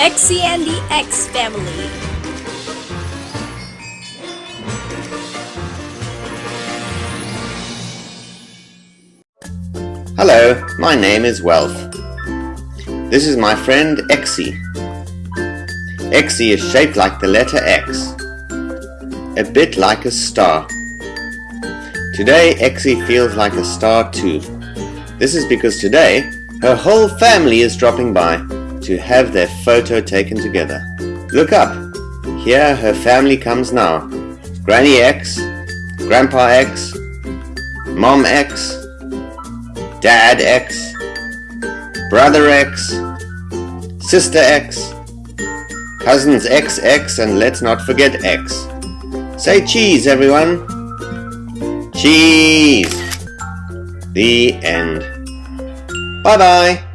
Exy and the X family. Hello, my name is Wealth. This is my friend Exy. Exy is shaped like the letter X, a bit like a star. Today Exy feels like a star too. This is because today her whole family is dropping by to have their photo taken together. Look up. Here her family comes now. Granny X, Grandpa X, Mom X, Dad X, Brother X, Sister X, Cousins XX and let's not forget X. Say cheese everyone! Cheese! The end. Bye bye!